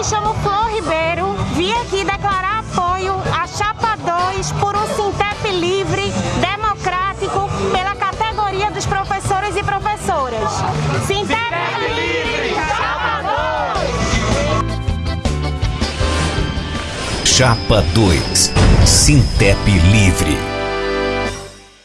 me chamo Flor Ribeiro, vim aqui declarar apoio à Chapa 2 por um Sintep livre, democrático, pela categoria dos professores e professoras. Sintep livre, Chapa 2! Chapa 2, Sintep livre.